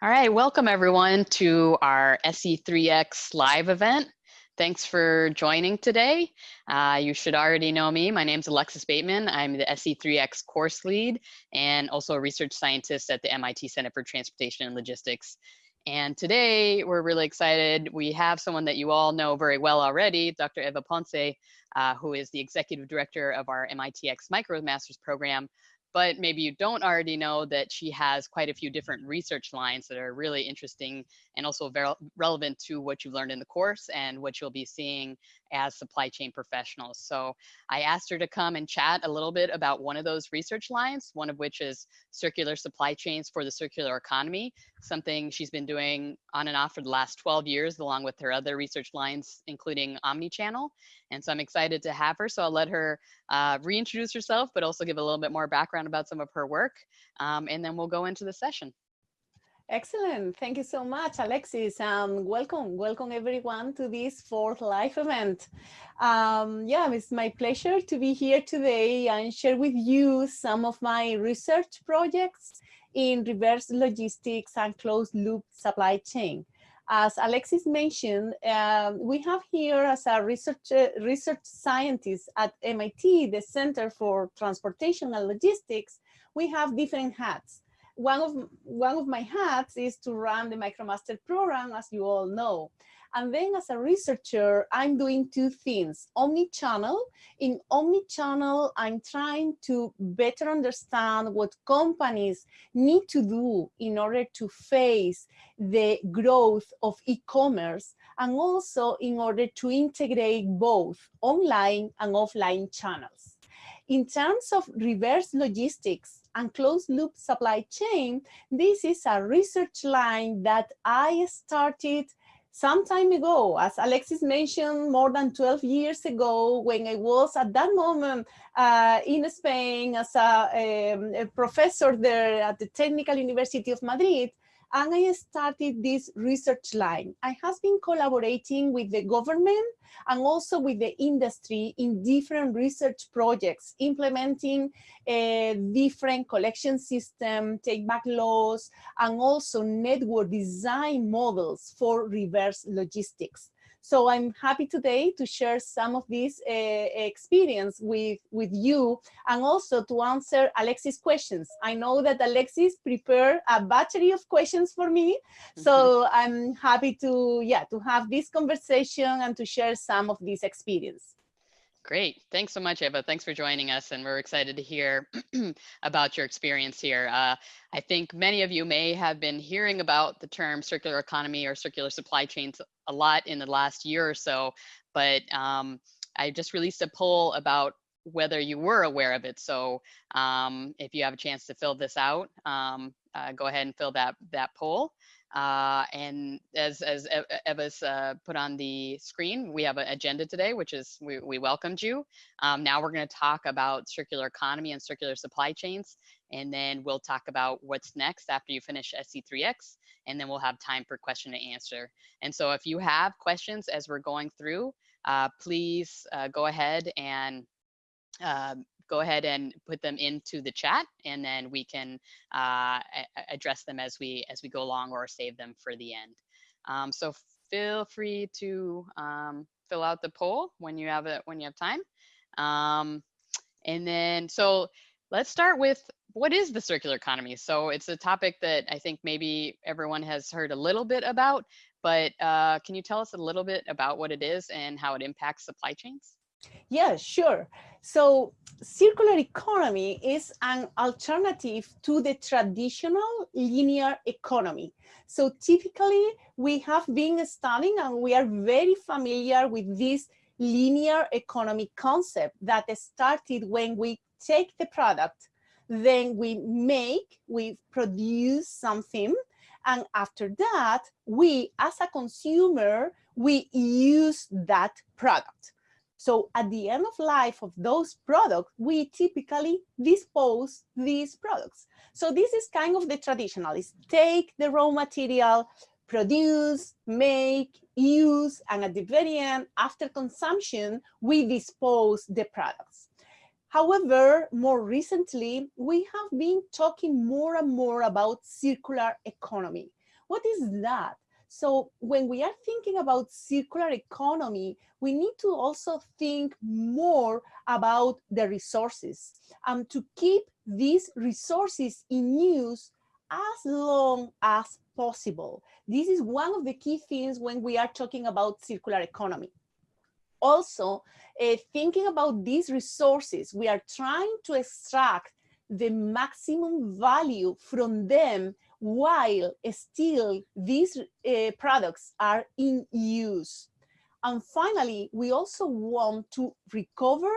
All right, welcome everyone to our SC3X live event. Thanks for joining today. Uh, you should already know me. My name is Alexis Bateman. I'm the SC3X course lead and also a research scientist at the MIT Center for Transportation and Logistics. And today we're really excited. We have someone that you all know very well already, Dr. Eva Ponce, uh, who is the executive director of our MITx MicroMasters program, but maybe you don't already know that she has quite a few different research lines that are really interesting and also very relevant to what you've learned in the course and what you'll be seeing as supply chain professionals. So I asked her to come and chat a little bit about one of those research lines, one of which is circular supply chains for the circular economy, something she's been doing on and off for the last 12 years, along with her other research lines, including omnichannel. And so I'm excited to have her. So I'll let her uh, reintroduce herself, but also give a little bit more background about some of her work. Um, and then we'll go into the session. Excellent. Thank you so much, Alexis. Um, welcome, welcome everyone to this fourth live event. Um, yeah, it's my pleasure to be here today and share with you some of my research projects in reverse logistics and closed loop supply chain. As Alexis mentioned, um, we have here as a research, uh, research scientist at MIT, the Center for Transportation and Logistics, we have different hats one of one of my hats is to run the MicroMaster program, as you all know. And then as a researcher, I'm doing two things, omni-channel. In omni-channel, I'm trying to better understand what companies need to do in order to face the growth of e-commerce and also in order to integrate both online and offline channels. In terms of reverse logistics and closed loop supply chain, this is a research line that I started some time ago, as Alexis mentioned, more than 12 years ago, when I was at that moment uh, in Spain as a, um, a, professor there at the Technical University of Madrid, and I started this research line. I have been collaborating with the government and also with the industry in different research projects, implementing a different collection system, take back laws, and also network design models for reverse logistics. So I'm happy today to share some of this uh, experience with, with you and also to answer Alexis' questions. I know that Alexis prepared a battery of questions for me. So mm -hmm. I'm happy to, yeah, to have this conversation and to share some of this experience. Great. Thanks so much, Eva. Thanks for joining us. And we're excited to hear about your experience here. Uh, I think many of you may have been hearing about the term circular economy or circular supply chains a lot in the last year or so, but um, I just released a poll about whether you were aware of it. So um, if you have a chance to fill this out, um, uh, go ahead and fill that, that poll. Uh, and as, as Eva's uh, put on the screen, we have an agenda today, which is we, we welcomed you. Um, now we're going to talk about circular economy and circular supply chains, and then we'll talk about what's next after you finish SC3X, and then we'll have time for question and answer. And so if you have questions as we're going through, uh, please uh, go ahead and um, go ahead and put them into the chat and then we can uh, address them as we as we go along or save them for the end. Um, so feel free to um, fill out the poll when you have it when you have time. Um, and then so let's start with what is the circular economy? So it's a topic that I think maybe everyone has heard a little bit about, but uh, can you tell us a little bit about what it is and how it impacts supply chains? Yeah, sure. So circular economy is an alternative to the traditional linear economy. So typically we have been studying and we are very familiar with this linear economy concept that started when we take the product, then we make, we produce something, and after that, we as a consumer, we use that product. So at the end of life of those products, we typically dispose these products. So this is kind of the traditional, is take the raw material, produce, make, use, and at the very end, after consumption, we dispose the products. However, more recently, we have been talking more and more about circular economy, What is that? So when we are thinking about circular economy, we need to also think more about the resources and um, to keep these resources in use as long as possible. This is one of the key things when we are talking about circular economy. Also, uh, thinking about these resources, we are trying to extract the maximum value from them while still these uh, products are in use. And finally, we also want to recover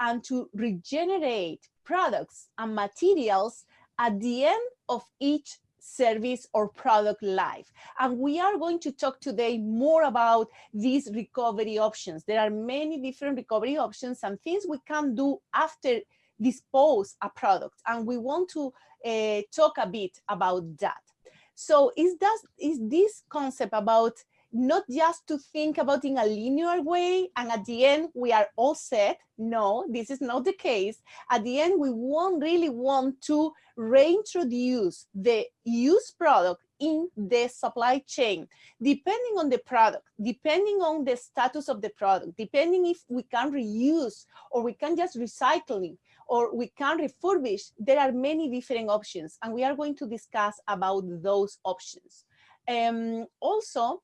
and to regenerate products and materials at the end of each service or product life. And we are going to talk today more about these recovery options. There are many different recovery options and things we can do after dispose a product. And we want to uh, talk a bit about that. So is, that, is this concept about not just to think about in a linear way and at the end we are all set. No, this is not the case. At the end, we won't really want to reintroduce the used product in the supply chain, depending on the product, depending on the status of the product, depending if we can reuse or we can just recycling or we can refurbish, there are many different options and we are going to discuss about those options. Um, also,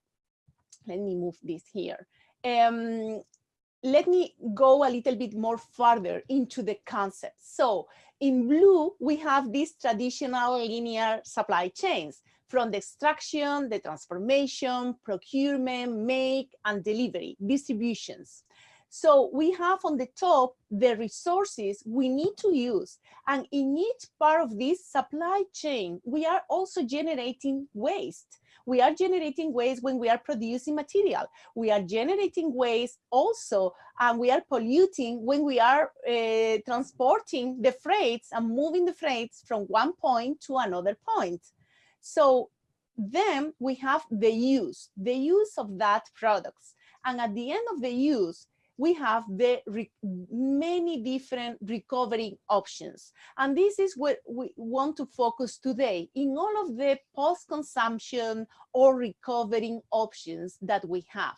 let me move this here. Um, let me go a little bit more further into the concept. So in blue, we have these traditional linear supply chains from the extraction, the transformation, procurement, make, and delivery, distributions. So we have on the top the resources we need to use. And in each part of this supply chain, we are also generating waste. We are generating waste when we are producing material. We are generating waste also, and we are polluting when we are uh, transporting the freights and moving the freights from one point to another point. So then we have the use, the use of that products. And at the end of the use, we have the many different recovery options. And this is what we want to focus today in all of the post-consumption or recovering options that we have.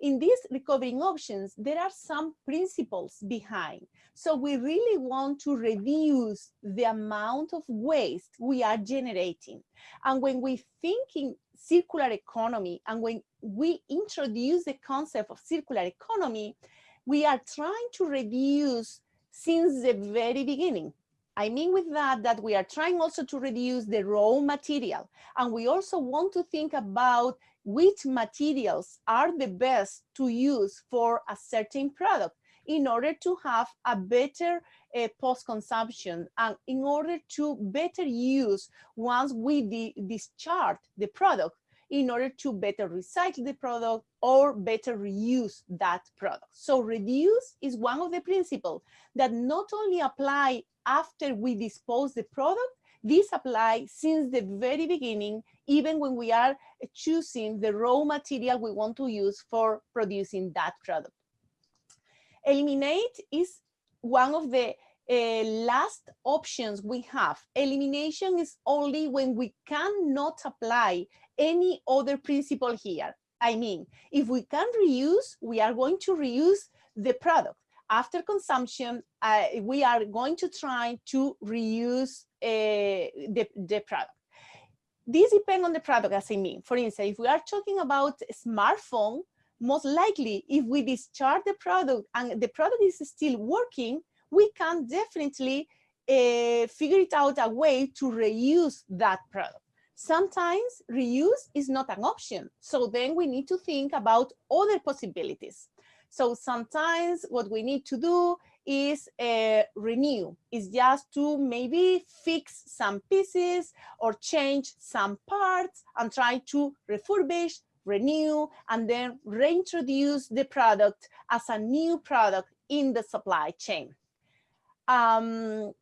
In these recovering options, there are some principles behind. So we really want to reduce the amount of waste we are generating. And when we think in circular economy and when we introduce the concept of circular economy, we are trying to reduce since the very beginning. I mean with that, that we are trying also to reduce the raw material. And we also want to think about which materials are the best to use for a certain product in order to have a better uh, post-consumption and in order to better use once we discharge the product in order to better recycle the product or better reuse that product. So reduce is one of the principles that not only apply after we dispose the product, this apply since the very beginning, even when we are choosing the raw material we want to use for producing that product. Eliminate is one of the uh, last options we have. Elimination is only when we cannot apply any other principle here. I mean, if we can reuse, we are going to reuse the product. After consumption, uh, we are going to try to reuse uh, the, the product. This depends on the product, as I mean. For instance, if we are talking about a smartphone, most likely if we discharge the product and the product is still working, we can definitely uh, figure it out a way to reuse that product. Sometimes reuse is not an option. So then we need to think about other possibilities. So sometimes what we need to do is uh, renew, is just to maybe fix some pieces or change some parts and try to refurbish, renew, and then reintroduce the product as a new product in the supply chain. Um,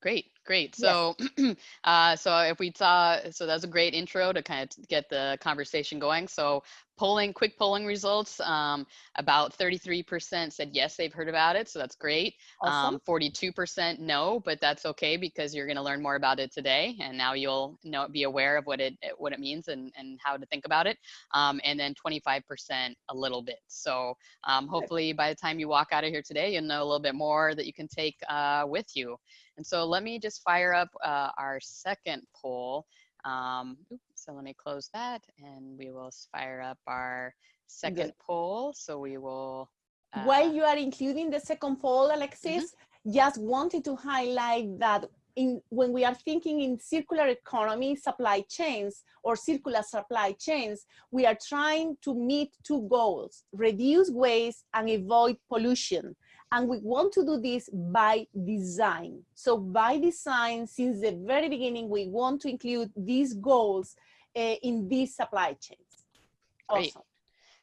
Great. Great. So, yes. uh, so if we saw, so that's a great intro to kind of get the conversation going. So, polling, quick polling results. Um, about 33% said yes, they've heard about it. So that's great. Awesome. Um, 42% no, but that's okay because you're going to learn more about it today, and now you'll know be aware of what it what it means and and how to think about it. Um, and then 25% a little bit. So um, hopefully by the time you walk out of here today, you'll know a little bit more that you can take uh, with you. And so let me just fire up uh, our second poll. Um, oops, so let me close that and we will fire up our second Good. poll. So we will. Uh, While you are including the second poll, Alexis, mm -hmm. just wanted to highlight that in, when we are thinking in circular economy supply chains or circular supply chains, we are trying to meet two goals, reduce waste and avoid pollution. And we want to do this by design. So by design, since the very beginning, we want to include these goals uh, in these supply chains. Great.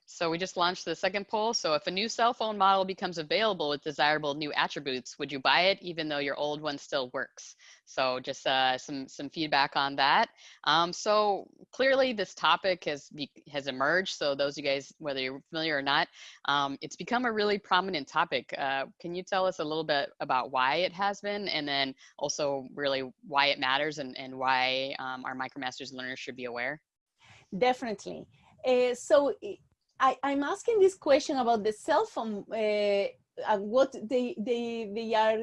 So we just launched the second poll. So if a new cell phone model becomes available with desirable new attributes, would you buy it even though your old one still works? So just uh, some some feedback on that. Um, so clearly this topic has has emerged. So those of you guys, whether you're familiar or not, um, it's become a really prominent topic. Uh, can you tell us a little bit about why it has been, and then also really why it matters and and why um, our MicroMasters learners should be aware? Definitely. Uh, so I, am asking this question about the cell phone uh, and what they, they, they are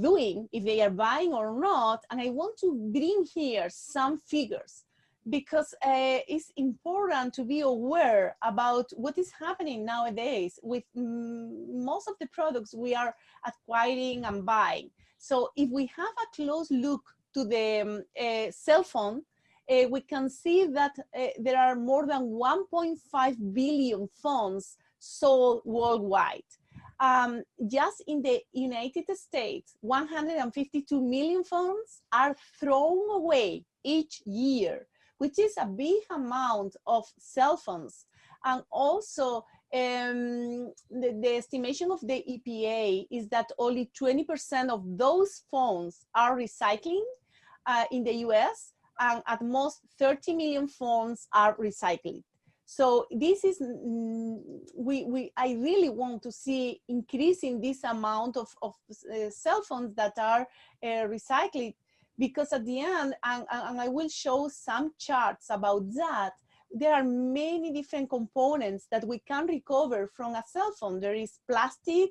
doing, if they are buying or not. And I want to bring here some figures because uh, it's important to be aware about what is happening nowadays with most of the products we are acquiring and buying. So if we have a close look to the um, uh, cell phone, uh, we can see that uh, there are more than 1.5 billion phones sold worldwide. Um, just in the United States, 152 million phones are thrown away each year, which is a big amount of cell phones. And also, um, the, the, estimation of the EPA is that only 20% of those phones are recycling uh, in the US, and at most 30 million phones are recycled. So this is, mm, we, we, I really want to see increasing this amount of, of uh, cell phones that are uh, recycled because at the end, and, and I will show some charts about that, there are many different components that we can recover from a cell phone. There is plastic,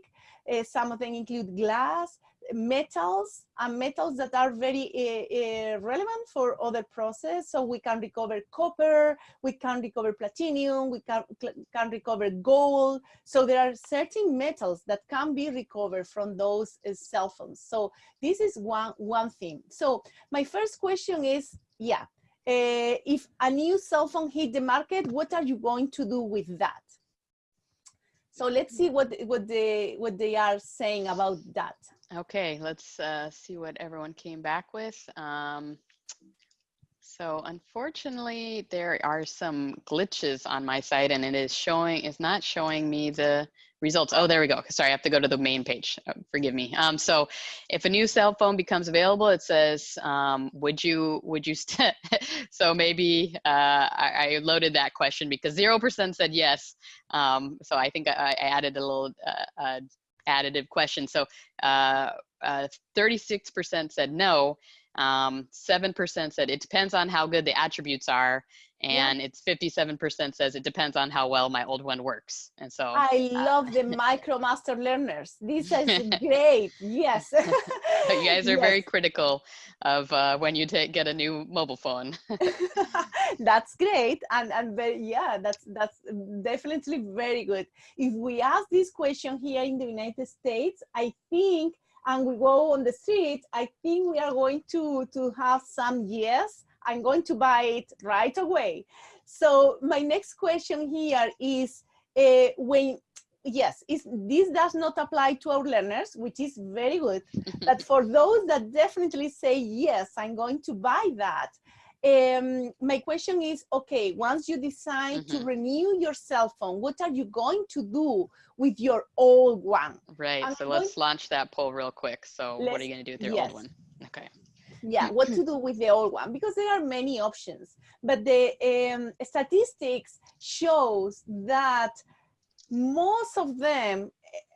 uh, some of them include glass, metals and metals that are very uh, uh, relevant for other process. So we can recover copper, we can recover platinum, we can, can recover gold. So there are certain metals that can be recovered from those uh, cell phones. So this is one, one thing. So my first question is, yeah, if a new cell phone hit the market, what are you going to do with that? So let's see what, what, they, what they are saying about that. Okay, let's uh, see what everyone came back with. Um, so unfortunately, there are some glitches on my site and it is showing, it's not showing me the results. Oh, there we go. Sorry, I have to go to the main page. Oh, forgive me. Um, so if a new cell phone becomes available, it says, um, would you, would you, so maybe uh, I, I, loaded that question because 0% said yes. Um, so I think I, I added a little uh, uh, additive question. So 36% uh, uh, said no, 7% um, said it depends on how good the attributes are, and yeah. it's 57% says it depends on how well my old one works. And so I uh, love the MicroMaster learners. This is great. Yes. you guys are yes. very critical of uh, when you get a new mobile phone. that's great. And, and very, yeah, that's, that's definitely very good. If we ask this question here in the United States, I think and we go on the street, I think we are going to, to have some yes I'm going to buy it right away. So my next question here is uh, when, yes, is, this does not apply to our learners, which is very good. but for those that definitely say, yes, I'm going to buy that, um, my question is, okay, once you decide mm -hmm. to mm-hmm. renew your cell phone, what are you going to do with your old one? Right, I'm so let's launch that poll real quick. So what are you gonna do with your yes. old one? Okay. yeah, what to do with the old one because there are many options. But the um, statistics shows that most of them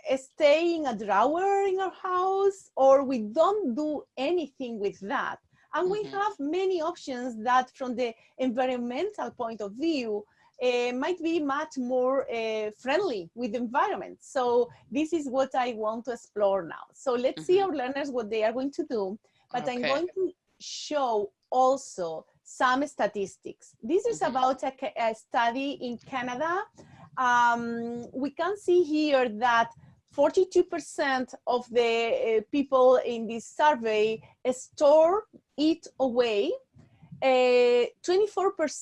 eh, stay in a drawer in our house or we don't do anything with that. And we mm -hmm. have many options that from the environmental point of view uh, might be much more uh, friendly with the environment. So this is what I want to explore now. So let's mm -hmm. see mm-hmm. our learners what they are going to do but okay. I'm going to show also some statistics. This is mm-hmm. about a, a, study in Canada. Um, we can see here that 42% of the uh, people in this survey store it away. 24%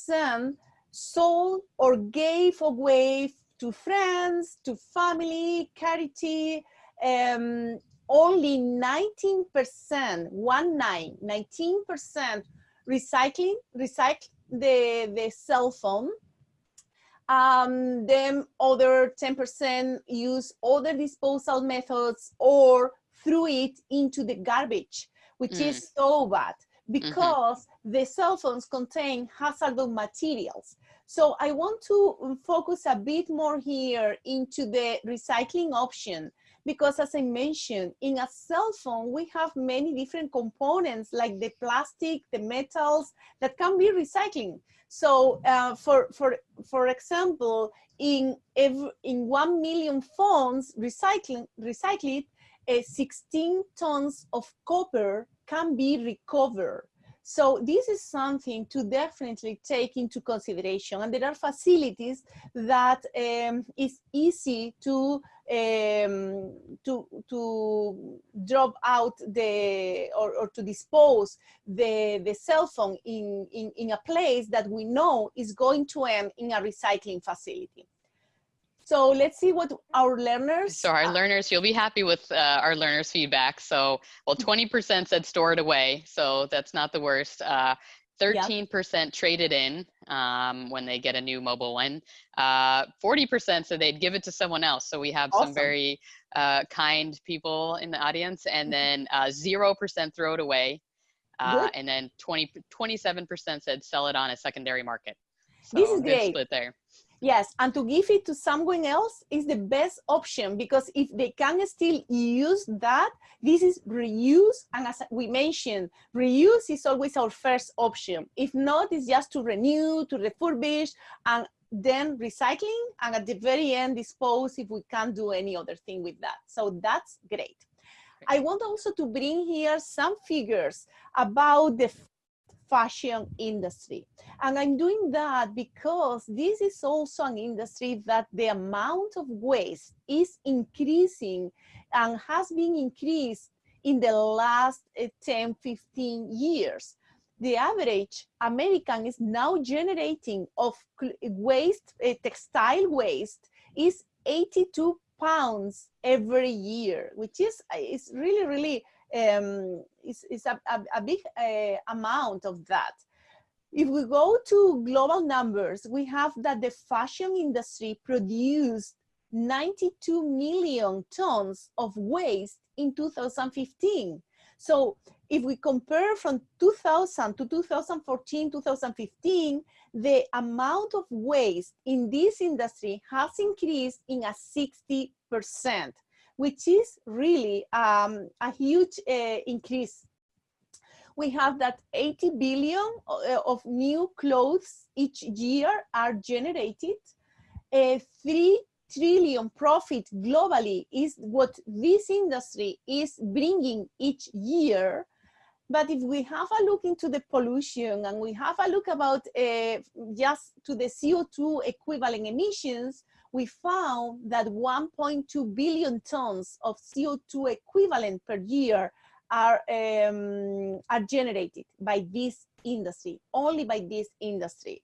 uh, sold or gave away to friends, to family, charity, um, only 19%, one nine, 19% recycling, recycle the, the cell phone. Um, then other 10% use other disposal methods or threw it into the garbage, which mm. is so bad mm-hmm. because mm -hmm. the cell phones contain hazardous materials. So I want to focus a bit more here into the recycling option because as I mentioned, in a cell phone, we have many different components like the plastic, the metals that can be recycling. So uh, for, for, for example, in, every, in 1 million phones recycling, recycled, uh, 16 tons of copper can be recovered. So this is something to definitely take into consideration. And there are facilities that um, is easy to um, to to drop out the or, or to dispose the the cell phone in, in in a place that we know is going to end in a recycling facility. So let's see what our learners. So our learners, you'll be happy with uh, our learners' feedback. So, well, 20% said store it away. So that's not the worst. 13% uh, traded in um, when they get a new mobile one. 40% uh, said they'd give it to someone else. So we have awesome. some very uh, kind people in the audience. And mm-hmm. then 0% uh, throw it away. and then 20, 27% said sell it on a secondary market. So this is great. split there. Yes, and to give it to someone else is the best option because if they can still use that, this is reuse. And as we mentioned, reuse is always our first option. If not, it's just to renew, to refurbish, and then recycling, and at the very end, dispose if we can't do any other thing with that. So that's great. I want also to bring here some figures about the fashion industry. And I'm doing that because this is also an industry that the amount of waste is increasing and has been increased in the last eh, 10, 15 years. The average American is now generating of waste, uh, textile waste, is 82 pounds every year, which is, is really, really um, is, is a, a, a big uh, amount of that. If we go to global numbers, we have that the fashion industry produced 92 million tons of waste in 2015. So if we compare from 2000 to 2014, 2015, the amount of waste in this industry has increased in a 60 percent which is really um, a huge uh, increase. We have that 80 billion uh, of new clothes each year are generated. A 3 trillion profit globally is what this industry is bringing each year. But if we have a look into the pollution and we have a look about uh, just to the CO2 equivalent emissions, we found that 1.2 billion tons of CO2 equivalent per year are, um, are generated by this industry, only by this industry.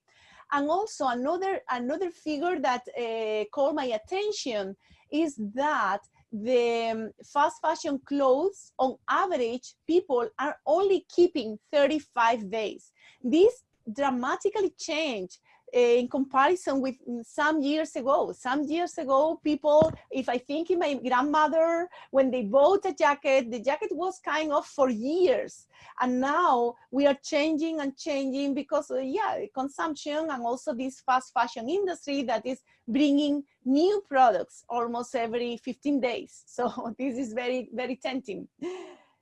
And also another, another figure that uh, caught my attention is that the um, fast fashion clothes, on average, people are only keeping 35 days. This dramatically changed in comparison with some years ago. Some years ago, people, if I think in my grandmother, when they bought a jacket, the jacket was kind of for years. And now we are changing and changing because, uh, yeah, consumption and also this fast fashion industry that is bringing new products almost every 15 days. So this is very, very tempting.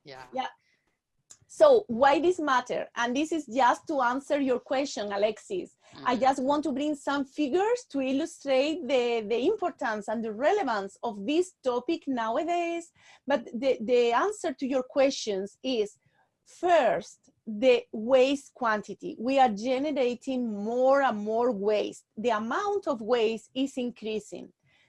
Yeah. Yeah. So why this matter? And this is just to answer your question, Alexis. Mm -hmm. I just want to bring some figures to illustrate the, the importance and the relevance of this topic nowadays. But the, the answer to your questions is first, the waste quantity. We are generating more and more waste. The amount of waste is increasing.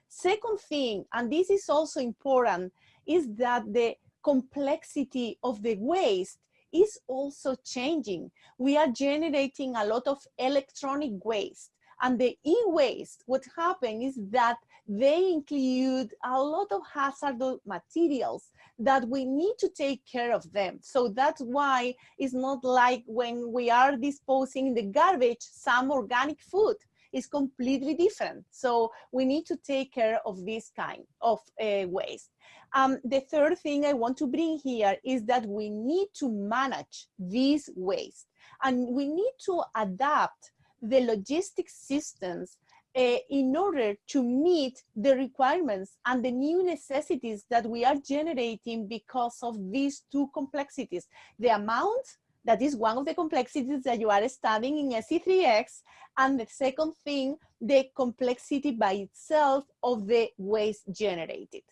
Second thing, and this is also important, is that the complexity of the waste is also changing. We are generating a lot of electronic waste and the e-waste, what happened is that they include a lot of hazardous materials that we need to take care of them. So that's why it's not like when we are disposing the garbage, some organic food is completely different. So we need to take care of this kind of uh, waste. Um, the third thing I want to bring here is that we need to manage this waste and we need to adapt the logistic systems uh, in order to meet the requirements and the new necessities that we are generating because of these two complexities. The amount, that is one of the complexities that you are studying in SC3X, and the second thing, the complexity by itself of the waste generated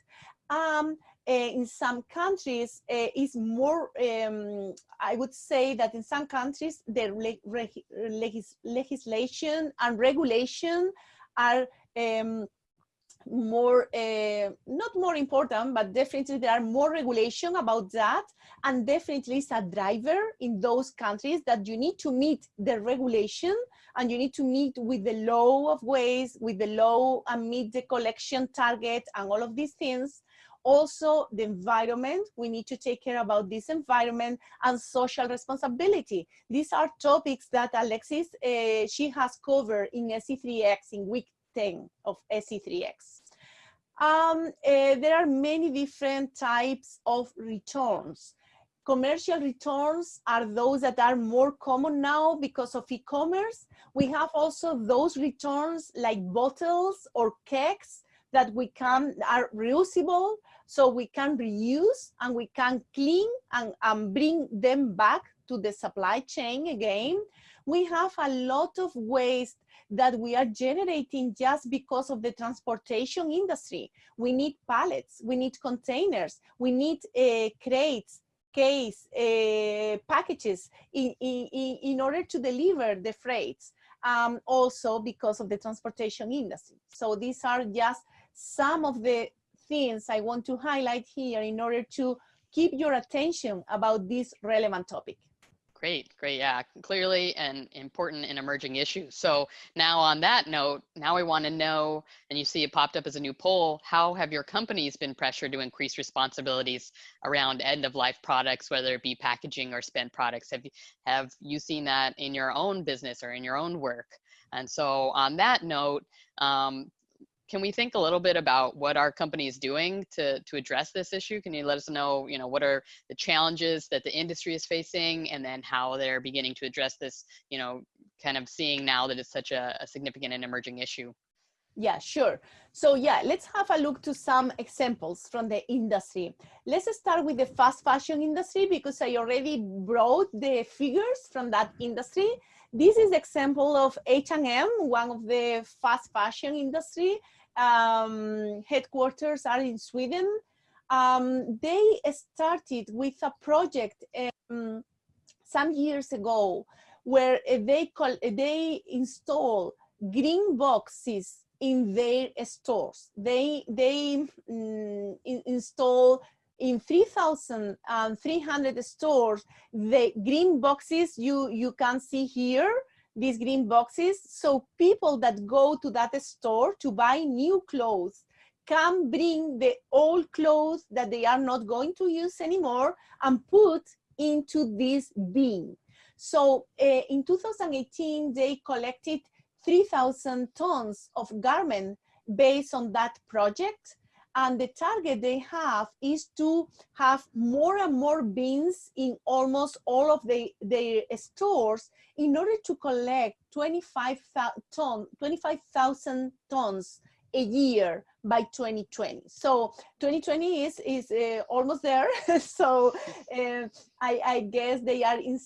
um, uh, in some countries uh, is more, um, I would say that in some countries, the legis legislation and regulation are um, more, uh, not more important, but definitely there are more regulation about that. And definitely it's a driver in those countries that you need to meet the regulation and you need to meet with the law of ways with the law and meet the collection target and all of these things also the environment we need to take care about this environment and social responsibility. These are topics that alexis uh, she has covered in SC3X in week 10 of SC3X um, uh, there are many different types of returns. Commercial returns are those that are more common now because of e-commerce. We have also those returns like bottles or kegs that we can are reusable so we can reuse and we can clean and, and bring them back to the supply chain again. We have a lot of waste that we are generating just because of the transportation industry. We need pallets, we need containers, we need uh, crates, case, uh, packages in, in, in order to deliver the freights. Um, also because of the transportation industry. So these are just some of the things I want to highlight here in order to keep your attention about this relevant topic. Great, great. Yeah, clearly an important and emerging issue. So now on that note, now we want to know, and you see it popped up as a new poll, how have your companies been pressured to increase responsibilities around end of life products, whether it be packaging or spent products? Have you, have you seen that in your own business or in your own work? And so on that note, um, can we think a little bit about what our company is doing to, to address this issue? Can you let us know, you know, what are the challenges that the industry is facing and then how they're beginning to address this, you know, kind of seeing now that it's such a, a significant and emerging issue? Yeah, sure. So yeah, let's have a look to some examples from the industry. Let's start with the fast fashion industry because I already brought the figures from that industry. This is example of H&M, one of the fast fashion industry. Um, headquarters are in Sweden. Um, they started with a project um, some years ago where they call, they install green boxes in their stores. They they mm, in, install in 3,300 stores, the green boxes you, you can see here, these green boxes. So people that go to that store to buy new clothes can bring the old clothes that they are not going to use anymore and put into this bin. So uh, in 2018, they collected 3,000 tons of garment based on that project. And the target they have is to have more and more bins in almost all of the, their stores in order to collect 25,000 ton, 25,000 tons a year by 2020. So 2020 is, is uh, almost there. so uh, I, I, guess they are in,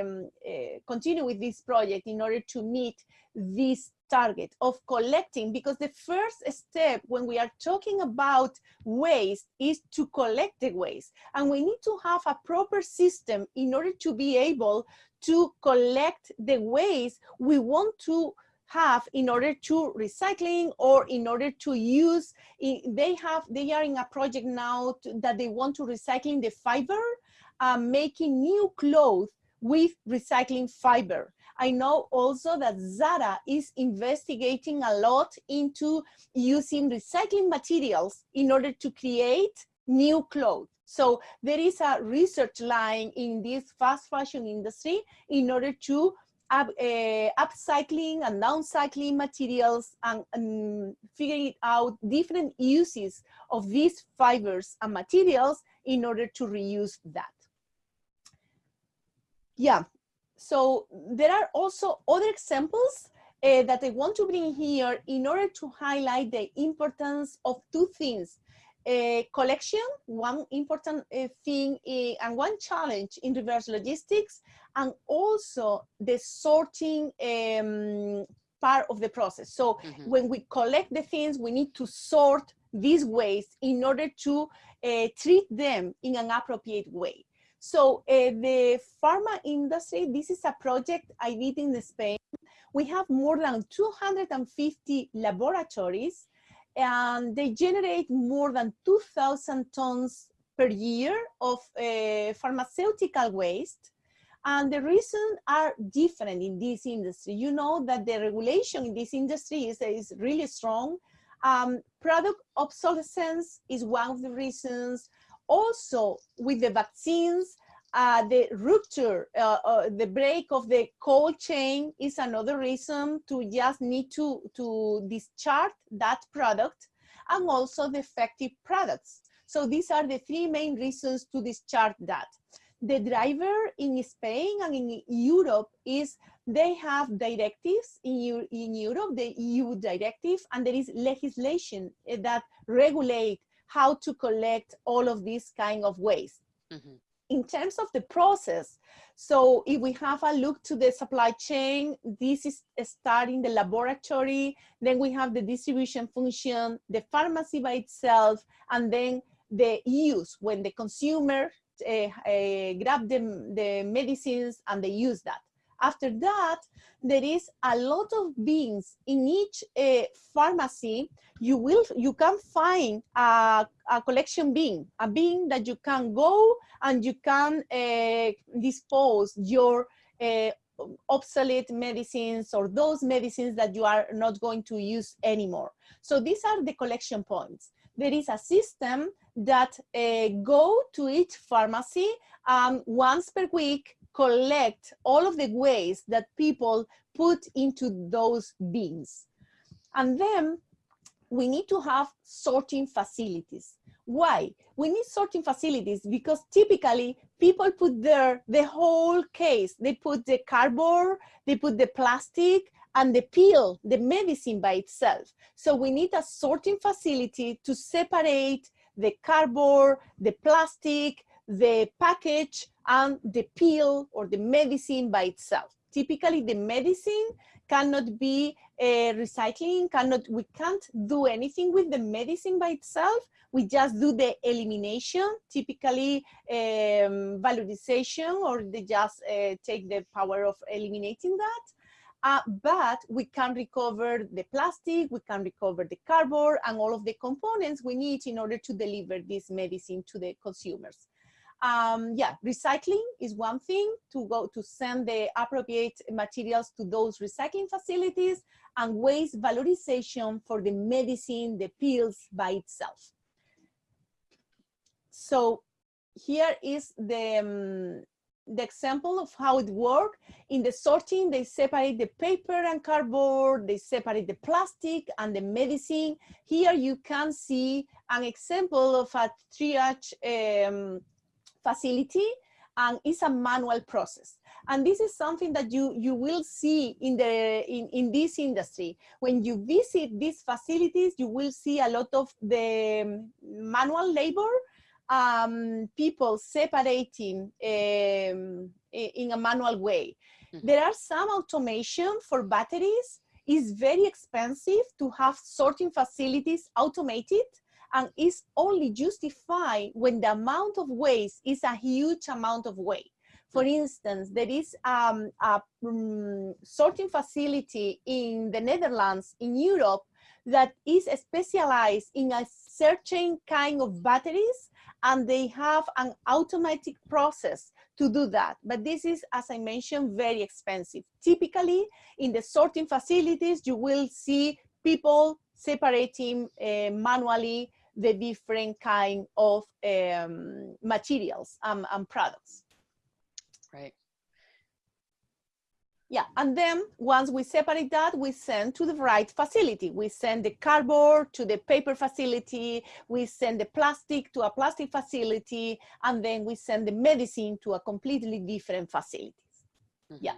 um, uh, continue with this project in order to meet this target of collecting because the first step when we are talking about waste is to collect the waste. And we need to have a proper system in order to be able to collect the waste we want to have in order to recycling or in order to use. They have they are in a project now to, that they want to recycling the fiber uh, making new clothes with recycling fiber I know also that Zara is investigating a lot into using recycling materials in order to create new clothes. So there is a research line in this fast fashion industry in order to up, uh, upcycling and downcycling materials and, and figuring out different uses of these fibers and materials in order to reuse that. Yeah, so there are also other examples uh, that I want to bring here in order to highlight the importance of two things. Uh, collection, one important uh, thing and one challenge in reverse logistics, and also the sorting um, part of the process. So mm -hmm. when we collect the things, we need to sort these waste in order to uh, treat them in an appropriate way. So uh, the pharma industry, this is a project I did in Spain. We have more than 250 laboratories and they generate more than 2,000 tons per year of uh, pharmaceutical waste. And the reasons are different in this industry. You know that the regulation in this industry is, is really strong. Um, product obsolescence is one of the reasons also with the vaccines, uh, the rupture, uh, uh, the break of the cold chain is another reason to just need to, to discharge that product and also the effective products. So these are the three main reasons to discharge that. The driver in Spain and in Europe is they have directives in, in Europe, the EU directive, and there is legislation that regulate how to collect all of these kind of waste. Mm -hmm. In terms of the process, so if we have a look to the supply chain, this is starting the laboratory, then we have the distribution function, the pharmacy by itself, and then the use when the consumer uh, uh, grab the, the medicines and they use that. After that, there is a lot of bins in each uh, pharmacy. You will, you can find a, a, collection bin, a bin that you can go and you can uh, dispose your uh, obsolete medicines or those medicines that you are not going to use anymore. So these are the collection points. There is a system that go to each pharmacy um, once per week collect all of the waste that people put into those bins. And then we need to have sorting facilities. Why? We need sorting facilities because typically people put there the whole case. They put the cardboard, they put the plastic, and the pill, the medicine by itself. So we need a sorting facility to separate the cardboard, the plastic, the package and the pill or the medicine by itself. Typically the medicine cannot be uh, recycling, cannot, we can't do anything with the medicine by itself. We just do the elimination, typically um, valorization, or they just uh, take the power of eliminating that. Uh, but we can recover the plastic, we can recover the cardboard and all of the components we need in order to deliver this medicine to the consumers. Um, yeah, recycling is one thing to go to send the appropriate materials to those recycling facilities and waste valorization for the medicine, the pills by itself. So here is the, um, the example of how it works. In the sorting, they separate the paper and cardboard, they separate the plastic and the medicine. Here you can see an example of a triage um, facility and it's a manual process. And this is something that you, you will see in, the, in, in this industry. When you visit these facilities, you will see a lot of the manual labor um, people separating um, in a manual way. Mm -hmm. There are some automation for batteries. It's very expensive to have sorting facilities automated and is only justified when the amount of waste is a huge amount of waste. For instance, there is um, a um, sorting facility in the Netherlands, in Europe, that is specialized in a certain kind of batteries and they have an automatic process to do that. But this is, as I mentioned, very expensive. Typically, in the sorting facilities, you will see people separating uh, manually the different kind of um, materials and, and products. Right. Yeah, and then once we separate that, we send to the right facility. We send the cardboard to the paper facility, we send the plastic to a plastic facility, and then we send the medicine to a completely different facilities. Mm -hmm. Yeah.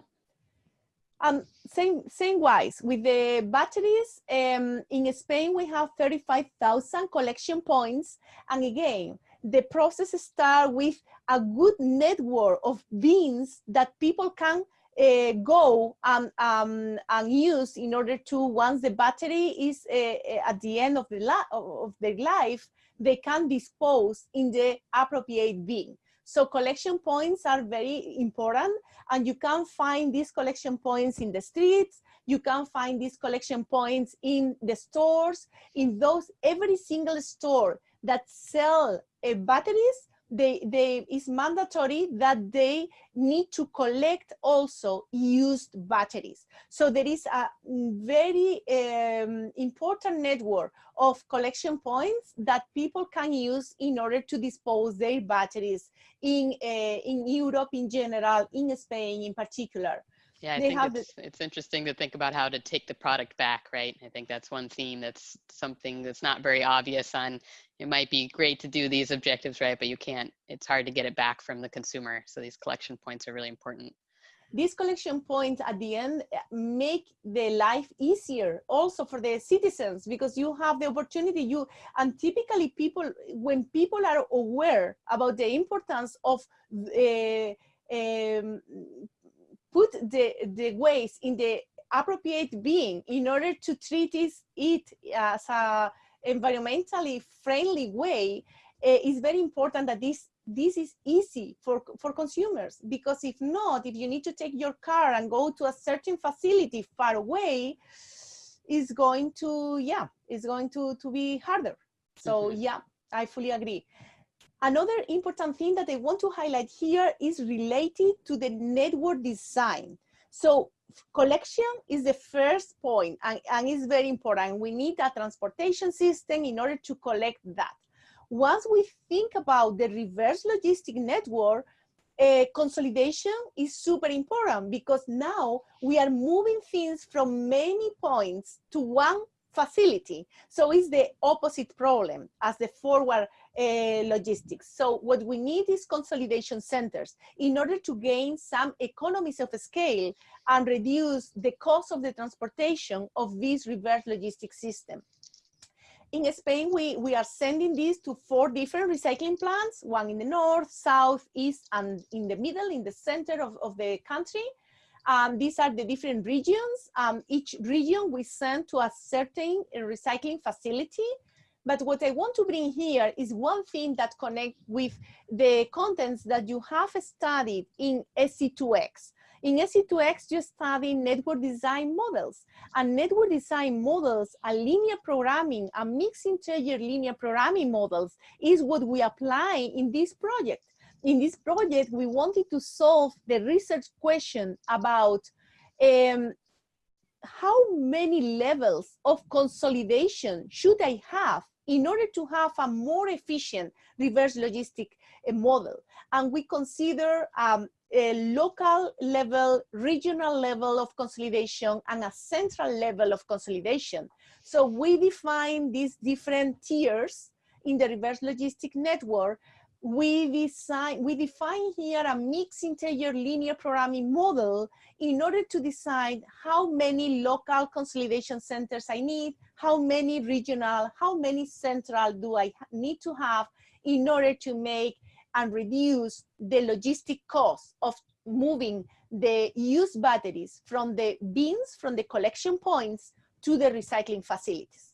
Um, same, same wise, with the batteries, um, in Spain, we have 35,000 collection points. And again, the process starts with a good network of bins that people can uh, go and, um, and use in order to, once the battery is uh, at the end of, the of their life, they can dispose in the appropriate bin. So collection points are very important and you can find these collection points in the streets, you can find these collection points in the stores, in those, every single store that sell uh, batteries, they, they, it's mandatory that they need to collect also used batteries. So there is a very um, important network of collection points that people can use in order to dispose their batteries in, uh, in Europe in general, in Spain in particular. Yeah, I they think it's, it's interesting to think about how to take the product back, right? I think that's one theme that's something that's not very obvious on, it might be great to do these objectives, right? But you can't, it's hard to get it back from the consumer. So these collection points are really important. These collection points at the end eh, make the life easier also for the citizens because you have the opportunity you and typically people when people are aware about the importance of uh, um, put the, the waste in the appropriate bin in order to treat it as a environmentally friendly way, uh, it's very important that this this is easy for, for consumers because if not, if you need to take your car and go to a certain facility far away, is going to, yeah, it's going to, to be harder. So mm -hmm. yeah, I fully agree. Another important thing that I want to highlight here is related to the network design. So collection is the first point and, and it's very important. We need a transportation system in order to collect that. Once we think about the reverse logistic network, uh, consolidation is super important because now we are moving things from many points to one facility. So it's the opposite problem as the forward uh, logistics. So what we need is consolidation centers in order to gain some economies of scale and reduce the cost of the transportation of this reverse logistics system. In Spain, we, we are sending this to four different recycling plants, one in the north, south, east, and in the middle, in the center of, of the country. Um, these are the different regions. Um, each region we send to a certain recycling facility but what I want to bring here is one thing that connect with the contents that you have studied in SC2X. In SC2X, you study network design models. And network design models and linear programming and mixed integer linear programming models is what we apply in this project. In this project, we wanted to solve the research question about um, how many levels of consolidation should I have in order to have a more efficient reverse logistic uh, model. And we consider um, a local level, regional level of consolidation, and a central level of consolidation. So we define these different tiers in the reverse logistic network. We, design, we define here a mixed integer linear programming model in order to decide how many local consolidation centers I need, how many regional, how many central do I need to have in order to make and reduce the logistic cost of moving the used batteries from the bins, from the collection points to the recycling facilities.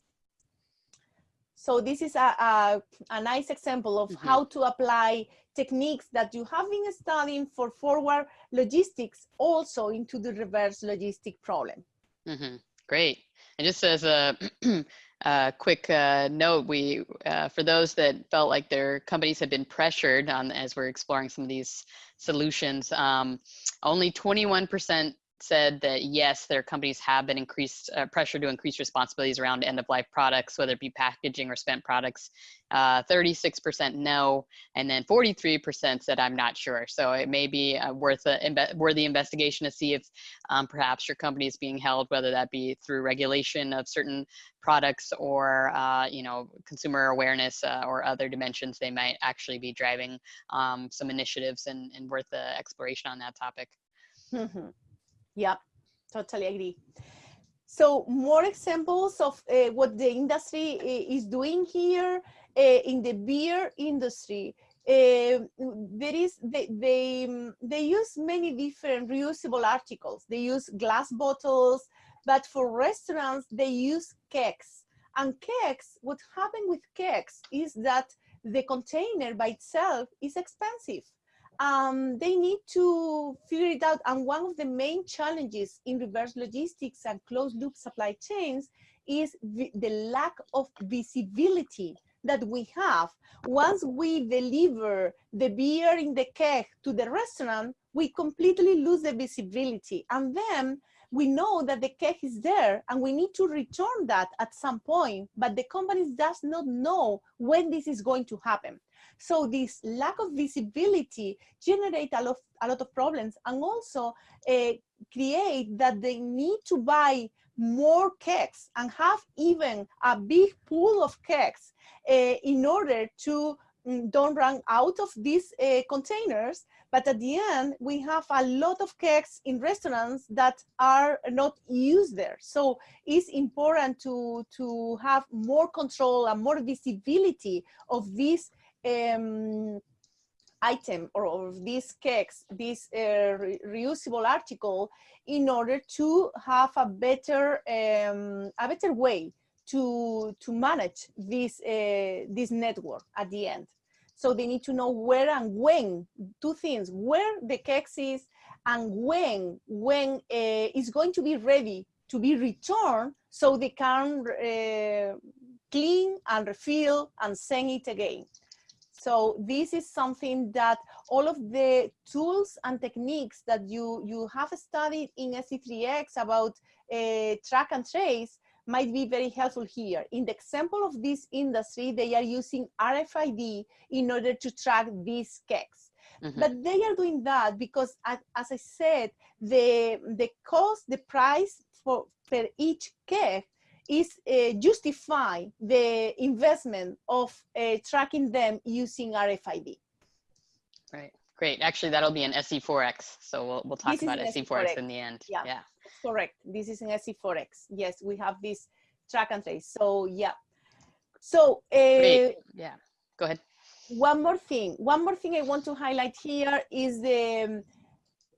So this is a, a, a nice example of mm -hmm. how to apply techniques that you have been studying for forward logistics also into the reverse logistic problem. Mm -hmm. Great. And just as a uh, quick uh, note, we uh, for those that felt like their companies had been pressured on as we're exploring some of these solutions, um, only 21% said that yes, their companies have been increased uh, pressure to increase responsibilities around end of life products, whether it be packaging or spent products. 36% uh, no, and then 43% said I'm not sure. So it may be uh, worth a imbe worthy investigation to see if um, perhaps your company is being held, whether that be through regulation of certain products or uh, you know consumer awareness uh, or other dimensions. They might actually be driving um, some initiatives and, and worth the exploration on that topic. Mm -hmm. Yeah, totally agree. So more examples of uh, what the industry uh, is doing here uh, in the beer industry. Uh, there is they, they they use many different reusable articles. They use glass bottles, but for restaurants they use kegs. And kegs, what happened with kegs is that the container by itself is expensive um, they need to figure it out. And one of the main challenges in reverse logistics and closed loop supply chains is the lack of visibility that we have. Once we deliver the beer in the keg to the restaurant, we completely lose the visibility. And then we know that the keg is there and we need to return that at some point, but the company does not know when this is going to happen. So this lack of visibility generate a lot, a lot of problems and also uh, create that they need to buy more kegs and have even a big pool of kegs uh, in order to mm, don't run out of these uh, containers. But at the end we have a lot of kegs in restaurants that are not used there. So it's important to to have more control and more visibility of these um, item or of these kegs, this uh, re reusable article in order to have a better um, a better way to to manage this uh, this network at the end. So they need to know where and when two things: where the kegs is and when when uh, it's going to be ready to be returned, so they can uh, clean and refill and send it again. So this is something that all of the tools and techniques that you, you have studied in SC3X about uh, track and trace might be very helpful here. In the example of this industry, they are using RFID in order to track these kegs. Mm -hmm. But they are doing that because, as I said, the, the cost, the price for per each keg is uh, justify the investment of uh, tracking them using RFID. Right, great. Actually, that'll be an SC4X. So we'll, we'll talk this about SC4X in the end. Yeah, yeah, correct. This is an SC4X. Yes, we have this track and trace. So yeah. So uh, yeah, go ahead. One more thing. One more thing I want to highlight here is the um,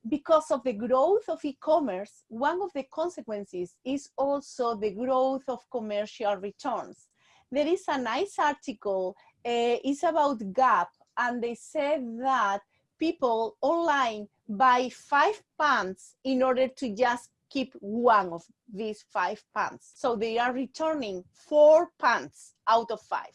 because of the growth of e-commerce, one of the consequences is also the growth of commercial returns. There is a nice article, uh, it's about Gap, and they said that people online buy five pants in order to just keep one of these five pants. So they are returning four pants out of five.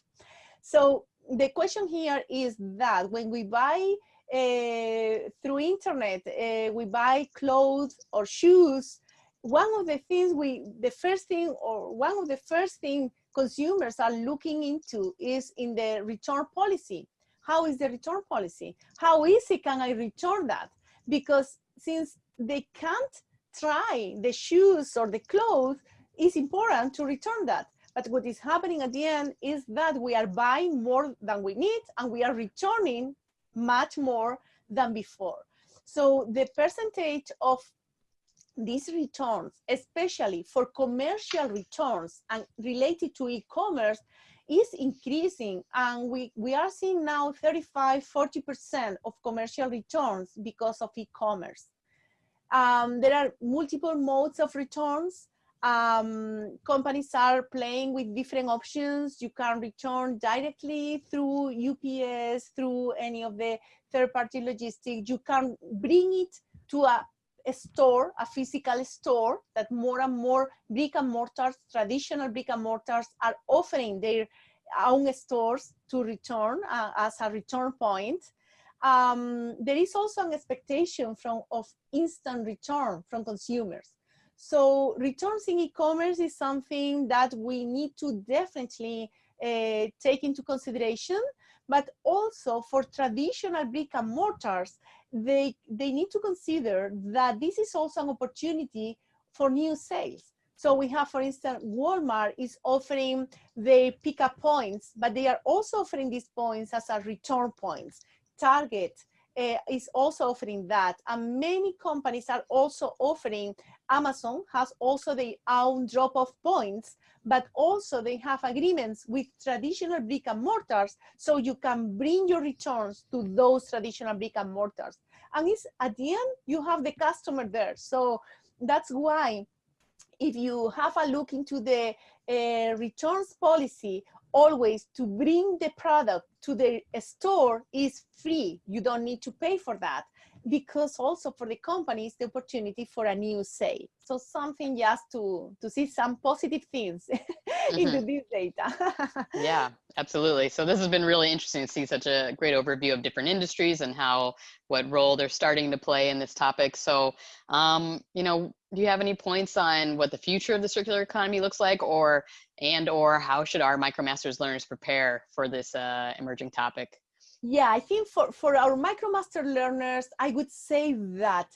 So the question here is that when we buy uh, through internet, uh, we buy clothes or shoes, one of the things we, the first thing or one of the first thing consumers are looking into is in the return policy. How is the return policy? How easy can I return that? because since they can't try the shoes or the clothes, it's important to return that. But what is happening at the end is that we are buying more than we need and we are returning much more than before. So the percentage of these returns, especially for commercial returns and related to e-commerce, is increasing and we, we are seeing now 35, 40% of commercial returns because of e-commerce. Um, there are multiple modes of returns. Um, companies are playing with different options. You can return directly through UPS, through any of the third-party logistics. You can bring it to a, a, store, a physical store that more and more brick and mortars, traditional brick and mortars are offering their own stores to return uh, as a return point um, there is also an expectation from of instant return from consumers. So returns in e-commerce is something that we need to definitely uh, take into consideration, but also for traditional brick and mortars, they, they need to consider that this is also an opportunity for new sales. So we have, for instance, Walmart is offering the pickup points, but they are also offering these points as a return points. Target uh, is also offering that. And many companies are also offering, Amazon has also their own drop-off points, but also they have agreements with traditional brick and mortars, so you can bring your returns to those traditional brick and mortars. And it's, at the end, you have the customer there. So that's why if you have a look into the uh, returns policy always to bring the product to the store is free. You don't need to pay for that because also for the companies, the opportunity for a new sale. So something just to, to see some positive things mm -hmm. into this data. yeah, absolutely. So this has been really interesting to see such a great overview of different industries and how, what role they're starting to play in this topic. So, um, you know, do you have any points on what the future of the circular economy looks like or, and or how should our MicroMasters learners prepare for this uh, emerging topic? Yeah, I think for, for our MicroMaster learners, I would say that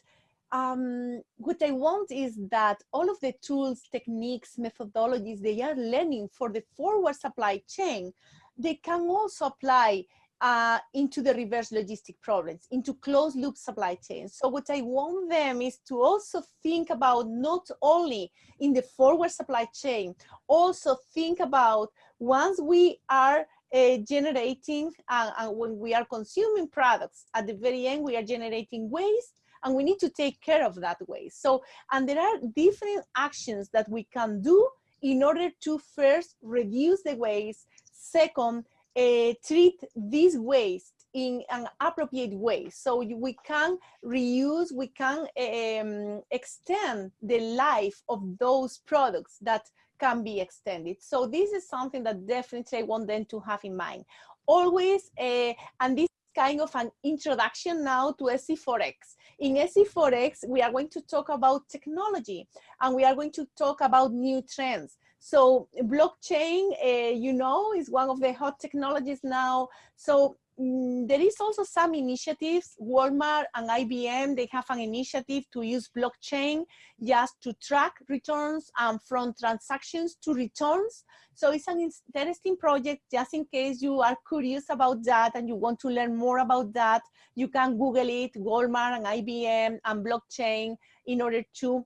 um, what I want is that all of the tools, techniques, methodologies they are learning for the forward supply chain, they can also apply uh, into the reverse logistic problems, into closed loop supply chains. So what I want them is to also think about not only in the forward supply chain, also think about once we are uh, generating uh, and when we are consuming products at the very end we are generating waste and we need to take care of that waste so and there are different actions that we can do in order to first reduce the waste second uh, treat this waste in an appropriate way so we can reuse we can um, extend the life of those products that can be extended. So this is something that definitely I want them to have in mind. Always, uh, and this is kind of an introduction now to SC4X. In SC4X, we are going to talk about technology and we are going to talk about new trends. So blockchain, uh, you know, is one of the hot technologies now. So Mm, there is also some initiatives, Walmart and IBM, they have an initiative to use blockchain just to track returns and from transactions to returns. So it's an interesting project just in case you are curious about that and you want to learn more about that, you can Google it, Walmart and IBM and blockchain in order to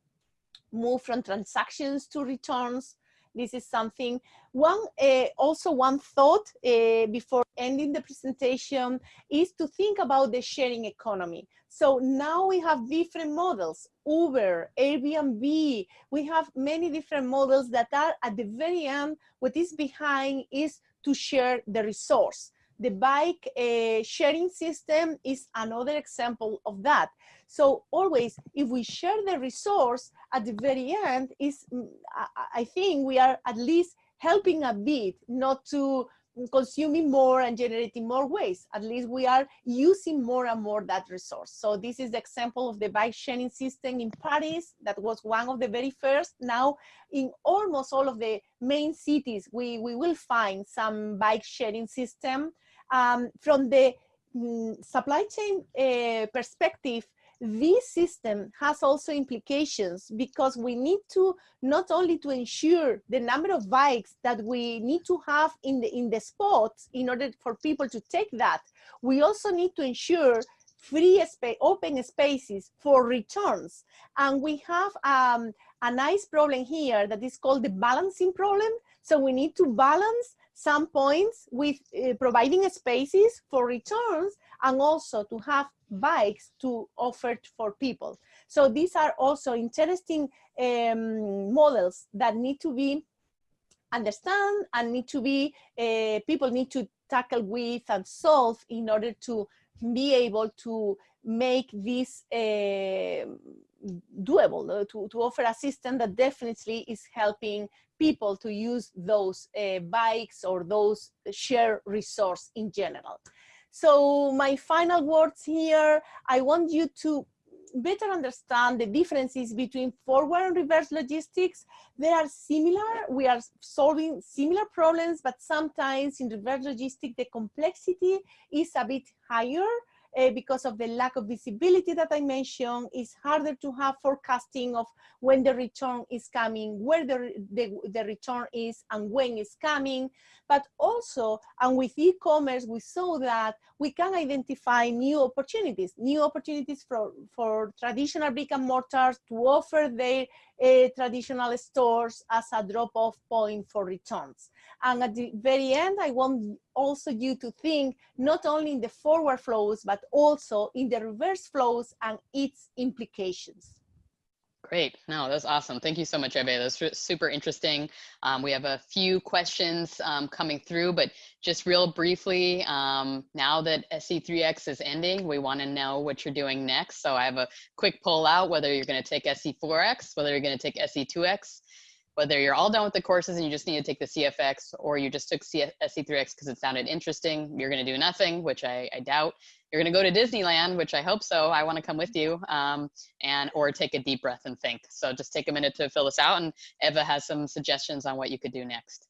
move from transactions to returns. This is something, one, uh, also one thought uh, before ending the presentation is to think about the sharing economy. So now we have different models, Uber, Airbnb, we have many different models that are at the very end, what is behind is to share the resource. The bike uh, sharing system is another example of that. So always, if we share the resource at the very end, is mm, I think we are at least helping a bit not to consuming more and generating more waste. At least we are using more and more that resource. So this is the example of the bike sharing system in Paris. That was one of the very first. Now in almost all of the main cities, we, we will find some bike sharing system. Um, from the mm, supply chain uh, perspective, this system has also implications because we need to not only to ensure the number of bikes that we need to have in the in the spots in order for people to take that we also need to ensure free space open spaces for returns. And we have um, a nice problem here that is called the balancing problem. So we need to balance some points with uh, providing spaces for returns and also to have bikes to offer for people. So these are also interesting um, models that need to be understand and need to be, uh, people need to tackle with and solve in order to be able to make this uh, doable, uh, to, to offer a system that definitely is helping people to use those uh, bikes or those share resource in general. So my final words here, I want you to better understand the differences between forward and reverse logistics. They are similar, we are solving similar problems, but sometimes in reverse logistics, the complexity is a bit higher uh, because of the lack of visibility that I mentioned, it's harder to have forecasting of when the return is coming, where the, the, the return is and when it's coming. But also, and with e-commerce, we saw that we can identify new opportunities, new opportunities for, for traditional brick and mortars to offer their uh, traditional stores as a drop-off point for returns. And at the very end, I want also you to think not only in the forward flows, but also in the reverse flows and its implications. Great. No, that's awesome. Thank you so much, Eve. That's super interesting. Um, we have a few questions um, coming through, but just real briefly, um, now that SC3X is ending, we want to know what you're doing next. So I have a quick poll out whether you're going to take SC4X, whether you're going to take SC2X, whether you're all done with the courses and you just need to take the CFX or you just took SC3X because it sounded interesting, you're going to do nothing, which I, I doubt. You're going to go to Disneyland, which I hope so. I want to come with you um, and or take a deep breath and think. So just take a minute to fill this out and Eva has some suggestions on what you could do next.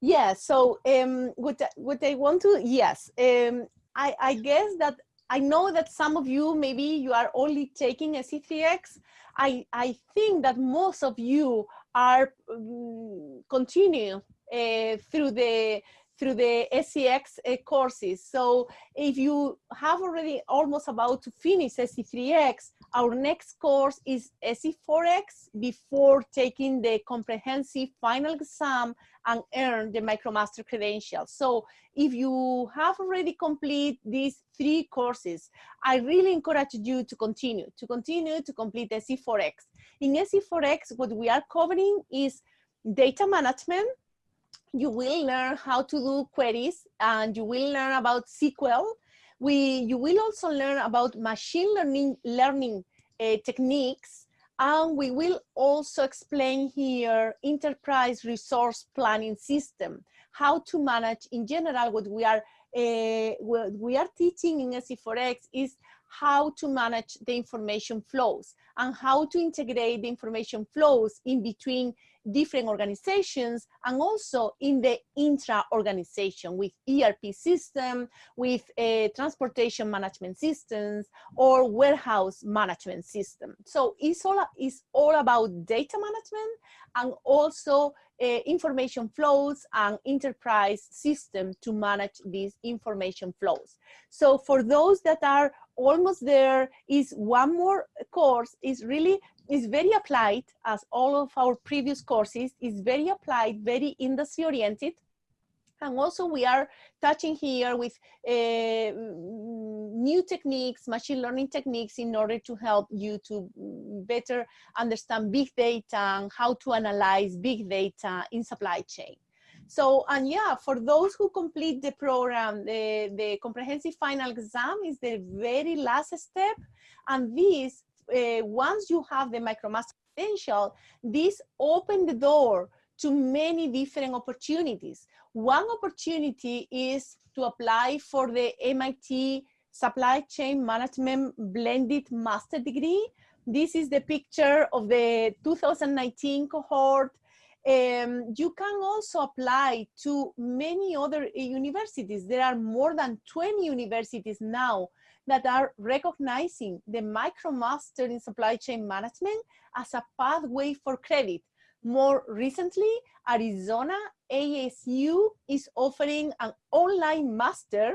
Yeah, so um, what, what I want to, yes, um, I, I guess that I know that some of you, maybe you are only taking SC3X. I, I think that most of you are um, continue uh, through the through the SCX uh, courses. So if you have already almost about to finish SC3X, our next course is SC4X before taking the comprehensive final exam and earn the MicroMaster credential. So if you have already completed these three courses, I really encourage you to continue, to continue to complete SC4X. In SC4X, what we are covering is data management, you will learn how to do queries and you will learn about SQL. We, you will also learn about machine learning, learning uh, techniques and we will also explain here enterprise resource planning system, how to manage in general what we are uh, what we are teaching in SC4X is how to manage the information flows and how to integrate the information flows in between different organizations and also in the intra-organization with ERP system, with uh, transportation management systems or warehouse management system. So it's all, it's all about data management and also Uh, information flows and enterprise system to manage these information flows. So for those that are almost there is one more course is really is very applied as all of our previous courses is very applied, very industry oriented. And also we are touching here with uh, new techniques, machine learning techniques in order to help you to better understand big data and how to analyze big data in supply chain. So, and yeah, for those who complete the program, the, the comprehensive final exam is the very last step. And this uh, once you have the MicroMaster potential, this open the door to many different opportunities. One opportunity is to apply for the MIT Supply Chain Management Blended Master Degree. This is the picture of the 2019 cohort. Um, you can also apply to many other universities. There are more than 20 universities now that are recognizing the MicroMaster in supply chain management as a pathway for credit. More recently, Arizona ASU is offering an online master,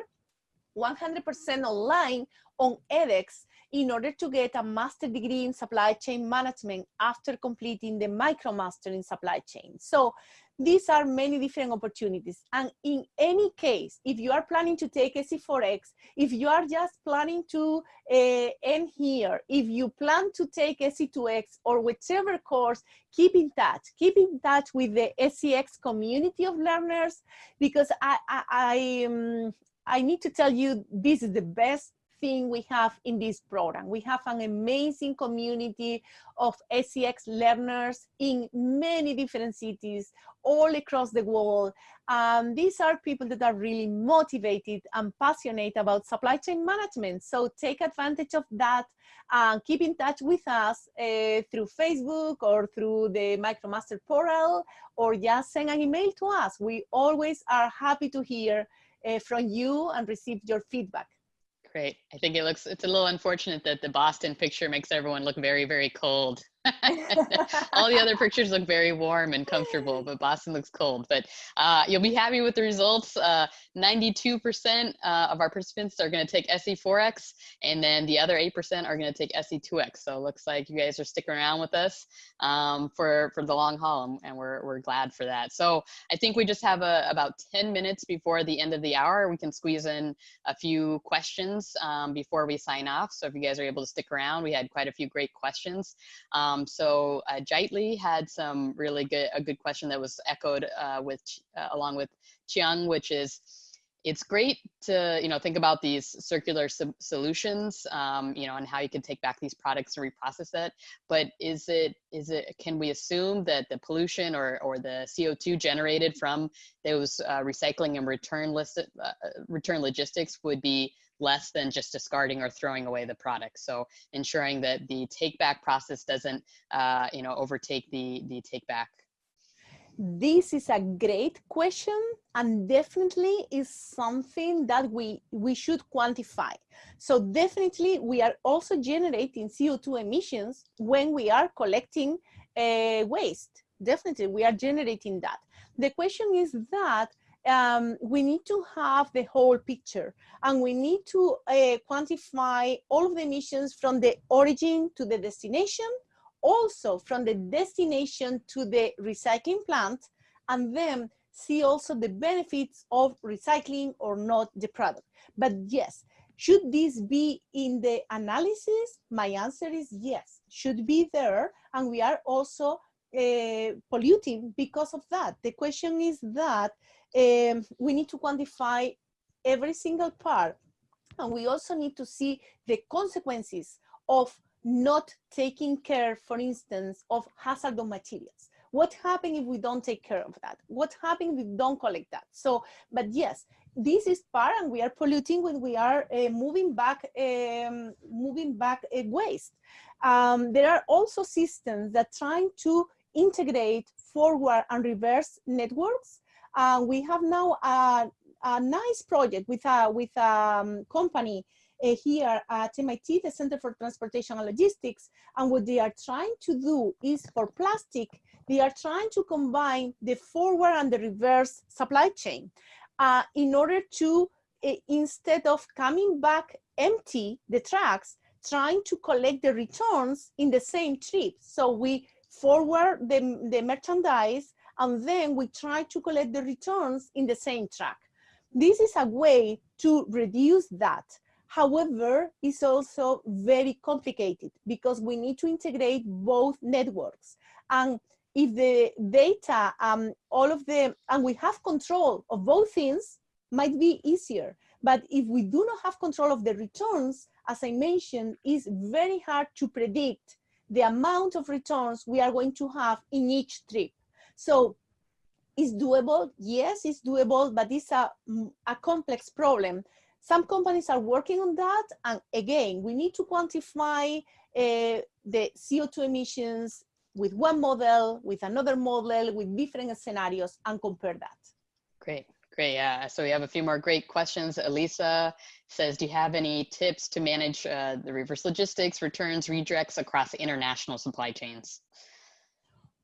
100% online on edX in order to get a master degree in supply chain management after completing the MicroMaster in supply chain. So these are many different opportunities. And in any case, if you are planning to take SC4X, if you are just planning to uh, end here, if you plan to take SC2X or whichever course, keep in touch. Keep in touch with the SCX community of learners because I, I, I, um, I need to tell you this is the best thing we have in this program. We have an amazing community of SCX learners in many different cities all across the world. Um, these are people that are really motivated and passionate about supply chain management. So take advantage of that and keep in touch with us uh, through Facebook or through the MicroMaster portal or just send an email to us. We always are happy to hear uh, from you and receive your feedback. Great. I think it looks, it's a little unfortunate that the Boston picture makes everyone look very, very cold. All the other pictures look very warm and comfortable, but Boston looks cold. But uh, you'll be happy with the results. 92% uh, uh, of our participants are going to take SC4X, and then the other 8% are going to take SC2X. So it looks like you guys are sticking around with us um, for, for the long haul, and we're, we're glad for that. So I think we just have a, about 10 minutes before the end of the hour. We can squeeze in a few questions um, before we sign off. So if you guys are able to stick around, we had quite a few great questions. Um, um, so uh, had some really good, a good question that was echoed uh, with, uh, along with Chiang, which is, it's great to, you know, think about these circular solutions, um, you know, and how you can take back these products and reprocess it. But is it, is it, can we assume that the pollution or, or the CO2 generated from those uh, recycling and return list, uh, return logistics would be less than just discarding or throwing away the product. So ensuring that the take back process doesn't, uh, you know, overtake the, the take back. This is a great question and definitely is something that we, we should quantify. So definitely we are also generating CO2 emissions when we are collecting uh, waste. Definitely we are generating that. The question is that um, we need to have the whole picture and we need to uh, quantify all of the emissions from the origin to the destination, also from the destination to the recycling plant, and then see also the benefits of recycling or not the product. But yes, should this be in the analysis? My answer is yes, should be there. And we are also uh, polluting because of that. The question is that um, we need to quantify every single part. And we also need to see the consequences of not taking care, for instance, of hazardous materials. What happens if we don't take care of that? What happens if we don't collect that? So, but yes, this is part and we are polluting when we are uh, moving back, um, moving back uh, waste. Um, there are also systems that trying to integrate forward and reverse networks uh, we have now a, a, nice project with a with a um, company uh, here at MIT, the Center for Transportation and Logistics. And what they are trying to do is for plastic, they are trying to combine the forward and the reverse supply chain uh, in order to, uh, instead of coming back empty, the trucks, trying to collect the returns in the same trip. So we forward the, the merchandise and then we try to collect the returns in the same track. This is a way to reduce that. However, it's also very complicated because we need to integrate both networks. And if the data, um, all of them, and we have control of both things, might be easier. But if we do not have control of the returns, as I mentioned, it's very hard to predict the amount of returns we are going to have in each trip. So it's doable. Yes, it's doable, but it's a, mm, a complex problem. Some companies are working on that. And again, we need to quantify uh, the CO2 emissions with one model, with another model, with different scenarios and compare that. Great. Great, yeah. So we have a few more great questions. Elisa says, do you have any tips to manage uh, the reverse logistics, returns, redirects across international supply chains?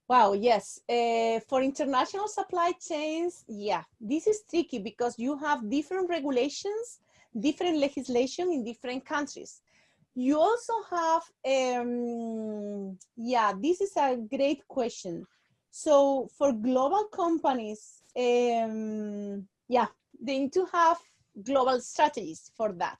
Wow, yes. Uh, for international supply chains, yeah, this is tricky because you have different regulations, different legislation in different countries. You also have, um, yeah, this is a great question. So for global companies, um, yeah, they need to have global strategies for that.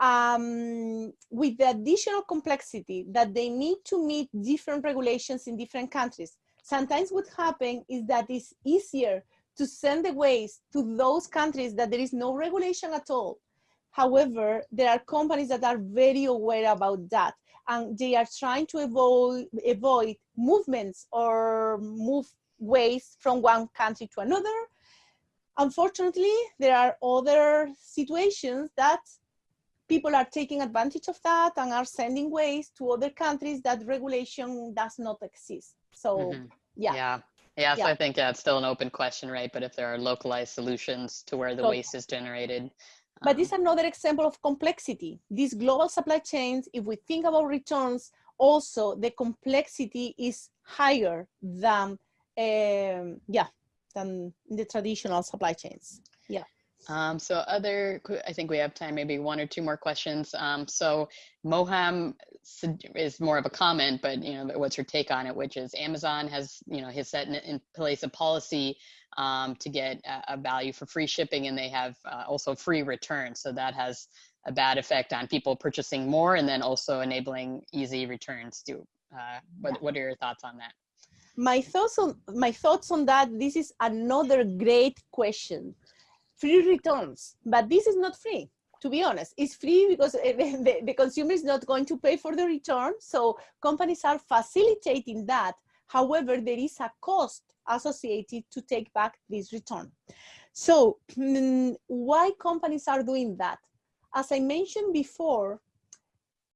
Um, with the additional complexity that they need to meet different regulations in different countries. Sometimes what happens is that it's easier to send the waste to those countries that there is no regulation at all. However, there are companies that are very aware about that and they are trying to avoid, avoid movements or move waste from one country to another. Unfortunately, there are other situations that people are taking advantage of that and are sending waste to other countries that regulation does not exist. So mm -hmm. yeah. Yeah. Yeah, so yeah. I think yeah, it's still an open question, right? But if there are localized solutions to where the so, waste is generated, but this is another example of complexity. These global supply chains, if we think about returns, also the complexity is higher than, um, yeah, than the traditional supply chains. Yeah. Um, so other, I think we have time, maybe one or two more questions. Um, so Moham is more of a comment, but you know, what's your take on it? Which is Amazon has, you know, has set in, in place a policy um, to get a, a, value for free shipping and they have uh, also free returns. So that has a bad effect on people purchasing more and then also enabling easy returns too. Uh, what, what are your thoughts on that? My thoughts on my thoughts on that. This is another great question. Free returns, but this is not free. To be honest, it's free because the, the consumer is not going to pay for the return. So companies are facilitating that. However, there is a cost associated to take back this return. So mm, why companies are doing that? As I mentioned before,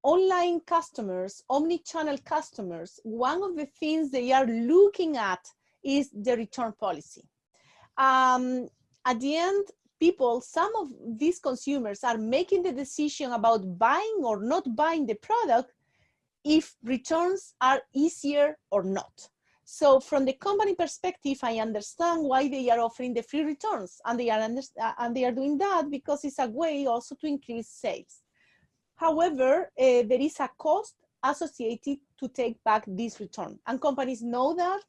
online customers, omni-channel customers, one of the things they are looking at is the return policy. Um, at the end, people, some of these consumers are making the decision about buying or not buying the product if returns are easier or not. So from the company perspective, I understand why they are offering the free returns and they are, uh, and they are doing that because it's a way also to increase sales. However, uh, there is a cost associated to take back this return and companies know that,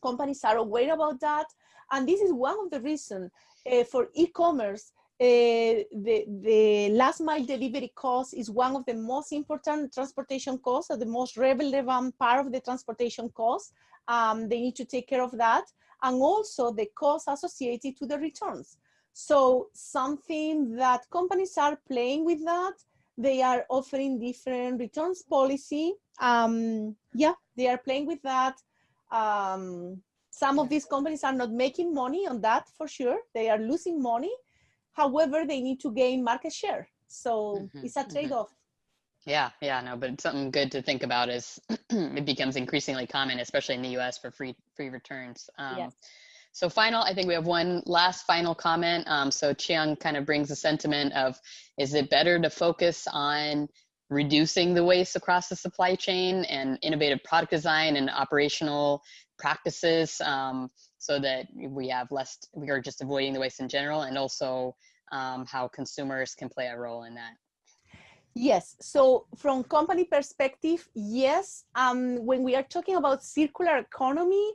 companies are aware about that. And this is one of the reasons uh, for e-commerce uh, the, the last mile delivery cost is one of the most important transportation costs, or the most relevant part of the transportation cost um, they need to take care of that. And also the costs associated to the returns. So something that companies are playing with that, they are offering different returns policy. Um, yeah, they are playing with that. Um, some of these companies are not making money on that for sure. They are losing money. However, they need to gain market share. So mm -hmm, it's a mm-hmm. trade-off. Mm -hmm. Yeah, yeah, no, but something good to think about is it becomes increasingly common, especially in the U.S. for free free returns. Um, yes. So final, I think we have one last final comment. Um, so Chiang kind of brings a sentiment of, is it better to focus on reducing the waste across the supply chain and innovative product design and operational practices um, so that we have less, we are just avoiding the waste in general and also um, how consumers can play a role in that. Yes, so from company perspective, yes. Um, when we are talking about circular economy,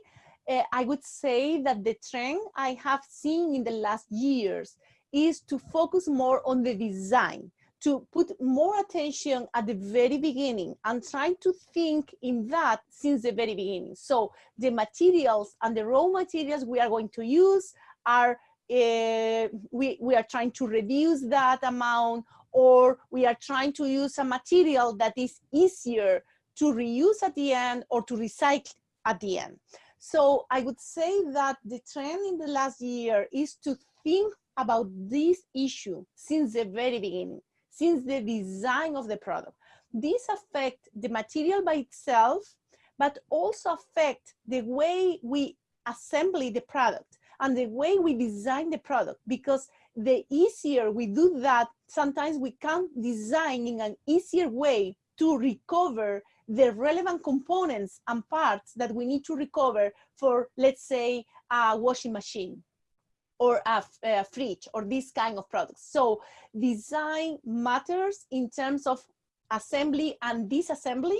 uh, I would say that the trend I have seen in the last years is to focus more on the design, to put more attention at the very beginning and trying to think in that since the very beginning. So the materials and the raw materials we are going to use are, uh, we, we are trying to reduce that amount or we are trying to use a material that is easier to reuse at the end or to recycle at the end. So I would say that the trend in the last year is to think about this issue since the very beginning, since the design of the product. This affect the material by itself, but also affect the way we assemble the product and the way we design the product because the easier we do that, sometimes we can design in an easier way to recover the relevant components and parts that we need to recover for, let's say, a washing machine or a, a, fridge or this kind of products. So design matters in terms of assembly and disassembly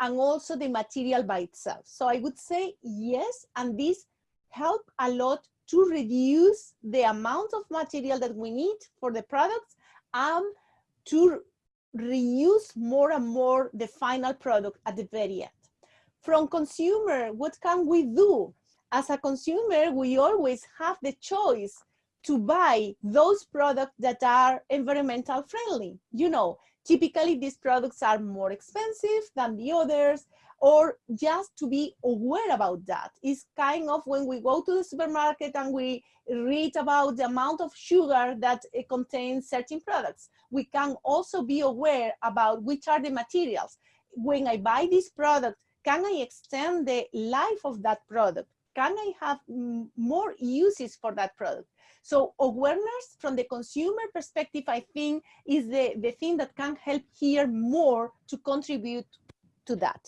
and also the material by itself. So I would say yes, and this help a lot to reduce the amount of material that we need for the products and to reuse more and more the final product at the very end. From consumer, what can we do? As a consumer, we always have the choice to buy those products that are environmental friendly. You know, typically these products are more expensive than the others or just to be aware about that. It's kind of when we go to the supermarket and we read about the amount of sugar that it contains certain products. We can also be aware about which are the materials. When I buy this product, can I extend the life of that product? Can I have more uses for that product? So awareness from the consumer perspective, I think, is the, the thing that can help here more to contribute to that.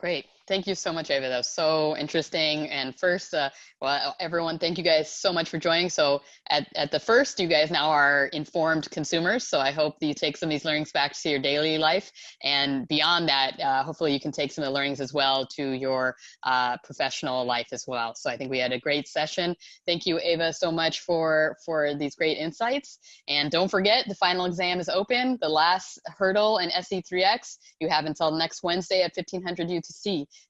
Great. Thank you so much, Ava. That was so interesting. And first, uh, well, everyone, thank you guys so much for joining. So at, at the first, you guys now are informed consumers. So I hope that you take some of these learnings back to your daily life. And beyond that, uh, hopefully you can take some of the learnings as well to your uh, professional life as well. So I think we had a great session. Thank you, Ava, so much for, for these great insights. And don't forget, the final exam is open. The last hurdle in SC3X, you have until next Wednesday at 1500 UTC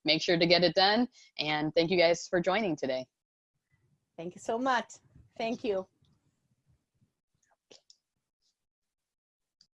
make sure to get it done. And thank you guys for joining today. Thank you so much. Thank you.